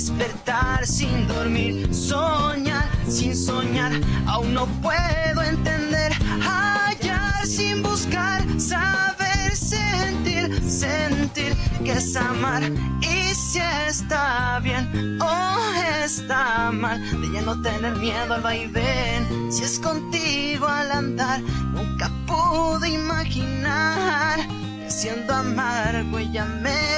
despertar sin dormir, soñar sin soñar, aún no puedo entender, hallar sin buscar, saber sentir, sentir que es amar y si está bien o está mal, de ya no tener miedo al vaivén, si es contigo al andar, nunca pude imaginar siendo amargo ella me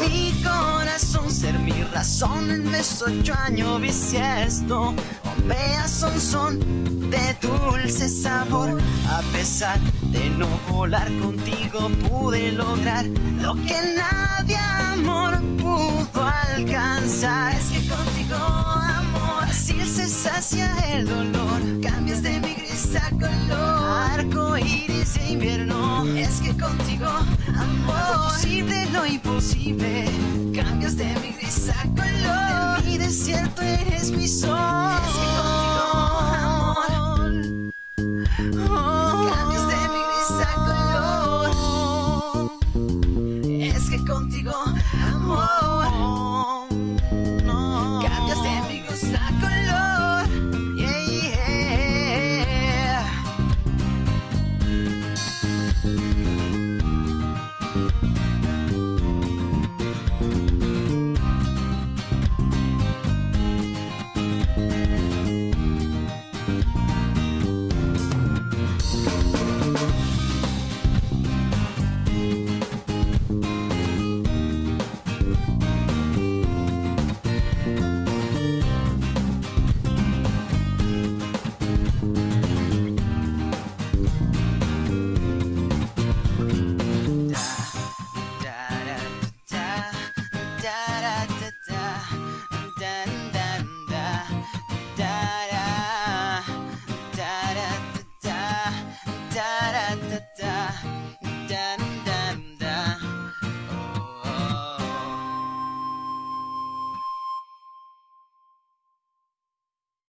mi corazón, ser mi razón en mis ocho años bisiesto. Vea son son de dulce sabor. A pesar de no volar contigo, pude lograr lo que nadie amor pudo alcanzar. Es que contigo, amor, así se el dolor. Cambias de mi gris a color, iris de invierno. Es que contigo, amor, posible lo imposible. Cambias de mi gris a color, de mi desierto eres mi sol. Es que